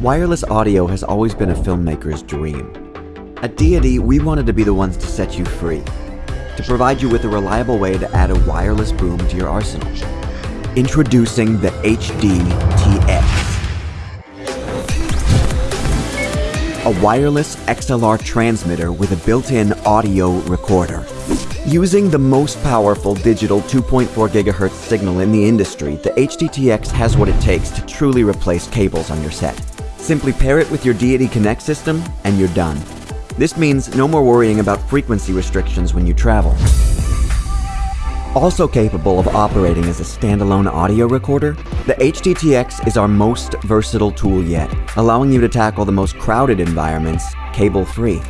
Wireless audio has always been a filmmaker's dream. At Deity, we wanted to be the ones to set you free, to provide you with a reliable way to add a wireless boom to your arsenal. Introducing the HD-TX. A wireless XLR transmitter with a built-in audio recorder. Using the most powerful digital 2.4 GHz signal in the industry, the HD-TX has what it takes to truly replace cables on your set. Simply pair it with your Deity Connect system, and you're done. This means no more worrying about frequency restrictions when you travel. Also capable of operating as a standalone audio recorder, the HD-TX is our most versatile tool yet, allowing you to tackle the most crowded environments cable-free.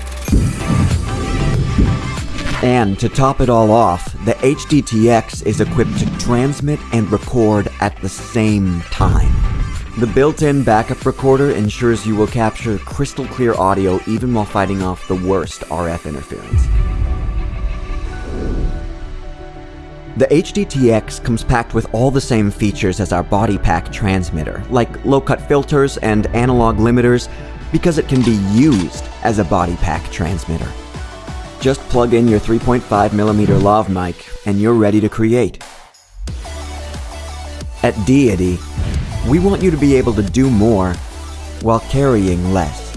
And to top it all off, the HD-TX is equipped to transmit and record at the same time. The built-in backup recorder ensures you will capture crystal clear audio even while fighting off the worst RF interference. The HD-TX comes packed with all the same features as our body pack transmitter, like low-cut filters and analog limiters, because it can be used as a body pack transmitter. Just plug in your 3.5mm lav mic and you're ready to create. At Deity, we want you to be able to do more while carrying less.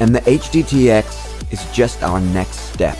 And the HD-TX is just our next step.